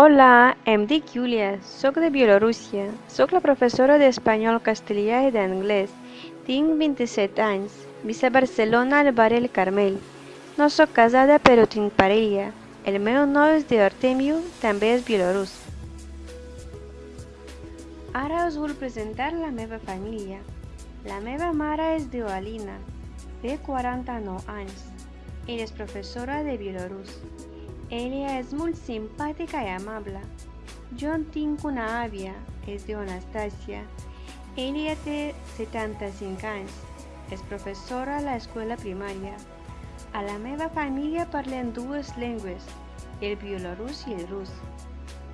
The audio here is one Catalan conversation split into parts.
Hola, em dic Júlia, sóc de Bielorússia, sóc la professora d'espanyol, castellà i d'anglès. Tinc 27 anys, visc a Barcelona al barri El Carmel. No sóc casada però tinc parella. El meu nom és Artemio, també és bielorús. Ara us vull presentar la meva família. La meva mare es diu Alina, té 49 anys. Ella és professora de bielorús. Ella es muy simpática y amable. Yo tengo una avia, es de Anastasia. Ella tiene 75 años. Es profesora a la escuela primaria. A la nueva familia parlan dos lenguas, el bielorruso y el ruso.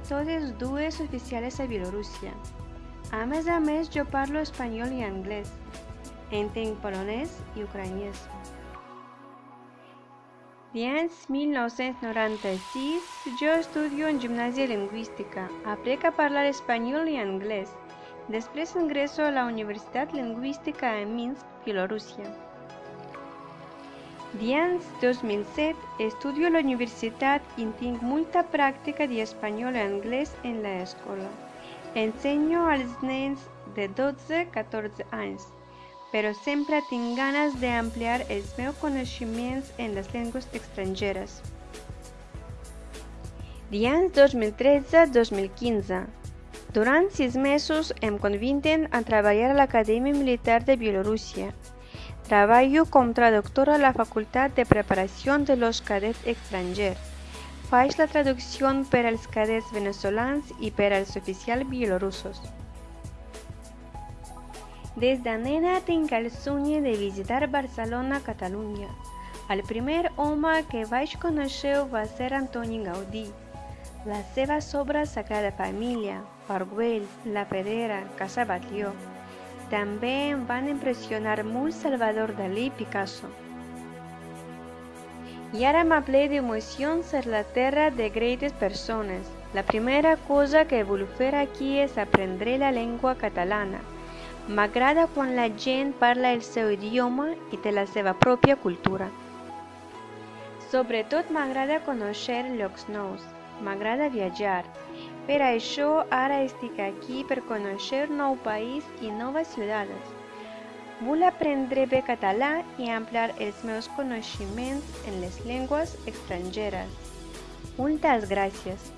Todos dos oficiales de Bielorrusia. A mes a mes yo parlo español y inglés. Enten polonés y ucraniano. 10, 1996, yo estudio en gimnasia lingüística. Aprendí a hablar español y inglés. Después ingreso a la Universidad Lingüística en Minsk, Bielorrusia. 10, 2007, estudio en la universidad y tengo mucha práctica de español e inglés en la escuela. Enseño a los niños de 12, 14 años però sempre tinc ganes d'ampliar els meus coneixements en les llengües estrangeres. Dins 2013-2015, durant sis mesos em conviden a treballar a l'Acadèmia Militar de Bielorússia. Treballo com traductor a la Facultat de Preparació de los Cadets Estrangers. Faig la traducció per als cadets venezolans i per als oficials bielorussos. Des de nena tinc el somni de visitar Barcelona, Catalunya. El primer home que vaig conèixer va ser Antoni Gaudí. Les seves obres Sagrada Família, Orguell, La Pedrera, Casa Batlló. També em van impressionar molt Salvador Dalí i Picasso. I ara m'aple d'emocions ser la terra de gretes persones. La primera cosa que vull fer aquí és aprendre la llengua catalana. M'agrada quan la gent parla el seu idioma i té la seva pròpia cultura. Sobretot m'agrada conèixer llocs nous, m'agrada viatjar. Per això ara estic aquí per conèixer nou país i noves ciutats. Vull aprendre bé català i ampliar els meus coneixements en les llengües estrangeres. Moltes gràcies.